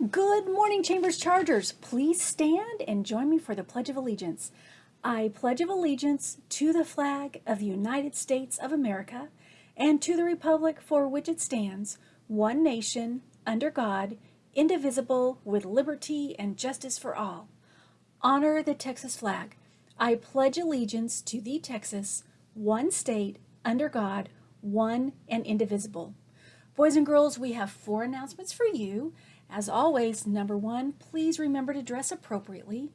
Good morning, Chambers Chargers. Please stand and join me for the Pledge of Allegiance. I pledge of allegiance to the flag of the United States of America and to the republic for which it stands, one nation, under God, indivisible, with liberty and justice for all. Honor the Texas flag. I pledge allegiance to the Texas, one state, under God, one and indivisible. Boys and girls, we have four announcements for you. As always, number one, please remember to dress appropriately.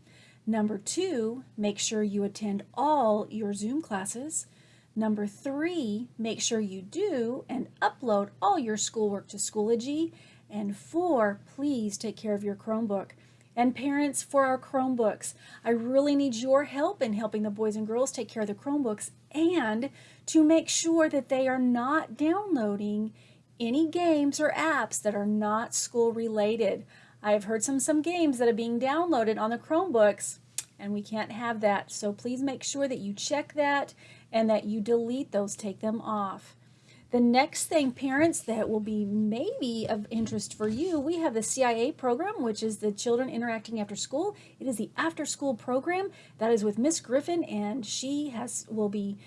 Number two, make sure you attend all your Zoom classes. Number three, make sure you do and upload all your schoolwork to Schoology. And four, please take care of your Chromebook. And parents, for our Chromebooks, I really need your help in helping the boys and girls take care of the Chromebooks and to make sure that they are not downloading any games or apps that are not school related. I've heard some some games that are being downloaded on the Chromebooks and we can't have that. So please make sure that you check that and that you delete those, take them off. The next thing, parents, that will be maybe of interest for you, we have the CIA program, which is the Children Interacting After School. It is the after school program that is with Miss Griffin, and she has will be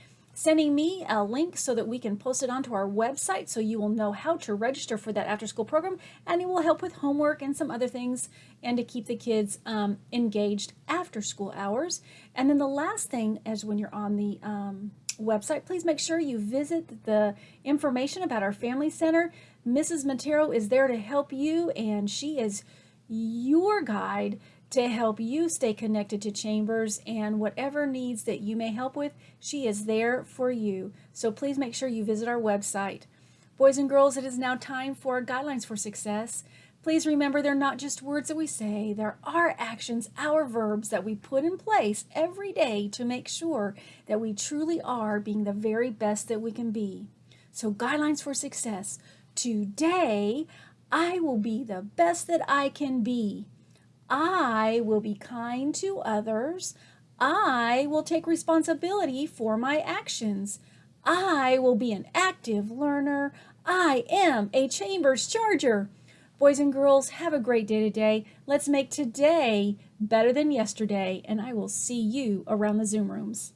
sending me a link so that we can post it onto our website so you will know how to register for that after school program and it will help with homework and some other things and to keep the kids um, engaged after school hours. And then the last thing is when you're on the um, website, please make sure you visit the information about our family center. Mrs. Montero is there to help you and she is your guide to help you stay connected to Chambers and whatever needs that you may help with, she is there for you. So please make sure you visit our website. Boys and girls, it is now time for Guidelines for Success. Please remember they're not just words that we say, there are actions, our verbs that we put in place every day to make sure that we truly are being the very best that we can be. So Guidelines for Success. Today, I will be the best that I can be. I will be kind to others. I will take responsibility for my actions. I will be an active learner. I am a Chambers Charger. Boys and girls, have a great day today. Let's make today better than yesterday, and I will see you around the Zoom rooms.